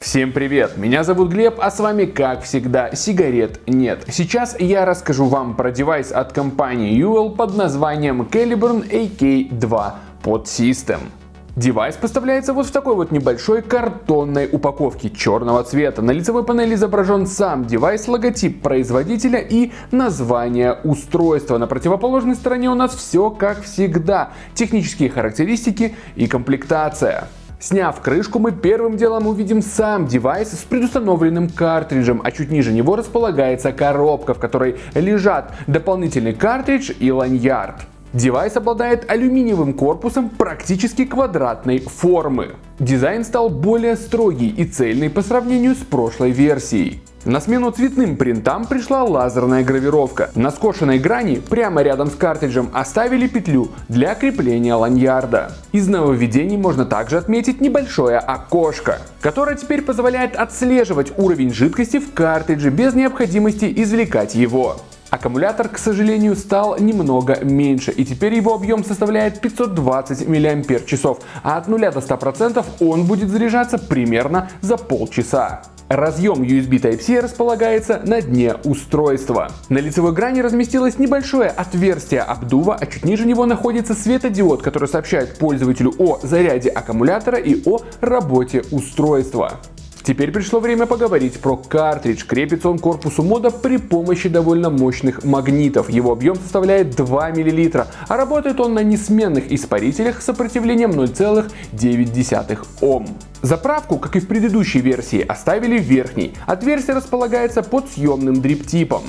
Всем привет, меня зовут Глеб, а с вами как всегда сигарет нет. Сейчас я расскажу вам про девайс от компании Uwell под названием Caliburn AK2 Pod System. Девайс поставляется вот в такой вот небольшой картонной упаковке черного цвета. На лицевой панели изображен сам девайс, логотип производителя и название устройства. На противоположной стороне у нас все как всегда. Технические характеристики и комплектация. Сняв крышку, мы первым делом увидим сам девайс с предустановленным картриджем, а чуть ниже него располагается коробка, в которой лежат дополнительный картридж и ланьярд. Девайс обладает алюминиевым корпусом практически квадратной формы. Дизайн стал более строгий и цельный по сравнению с прошлой версией. На смену цветным принтам пришла лазерная гравировка. На скошенной грани прямо рядом с картриджем оставили петлю для крепления ланьярда. Из нововведений можно также отметить небольшое окошко, которое теперь позволяет отслеживать уровень жидкости в картридже без необходимости извлекать его. Аккумулятор, к сожалению, стал немного меньше, и теперь его объем составляет 520 мАч, а от 0 до 100% он будет заряжаться примерно за полчаса. Разъем USB Type-C располагается на дне устройства. На лицевой грани разместилось небольшое отверстие обдува, а чуть ниже него находится светодиод, который сообщает пользователю о заряде аккумулятора и о работе устройства. Теперь пришло время поговорить про картридж. Крепится он к корпусу мода при помощи довольно мощных магнитов. Его объем составляет 2 мл, а работает он на несменных испарителях с сопротивлением 0,9 Ом. Заправку, как и в предыдущей версии, оставили верхней. Отверстие располагается под съемным дриптипом.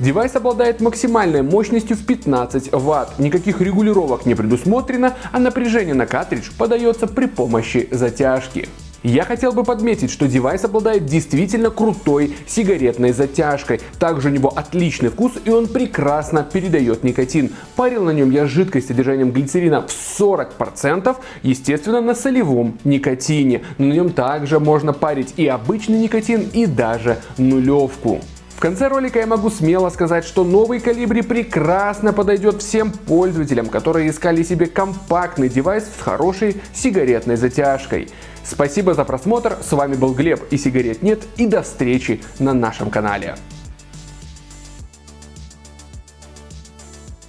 Девайс обладает максимальной мощностью в 15 Вт. Никаких регулировок не предусмотрено, а напряжение на картридж подается при помощи затяжки. Я хотел бы подметить, что девайс обладает действительно крутой сигаретной затяжкой. Также у него отличный вкус и он прекрасно передает никотин. Парил на нем я жидкость с содержанием глицерина в 40%, естественно на солевом никотине. Но на нем также можно парить и обычный никотин, и даже нулевку. В конце ролика я могу смело сказать, что новый калибри прекрасно подойдет всем пользователям, которые искали себе компактный девайс с хорошей сигаретной затяжкой. Спасибо за просмотр, с вами был Глеб и сигарет нет и до встречи на нашем канале.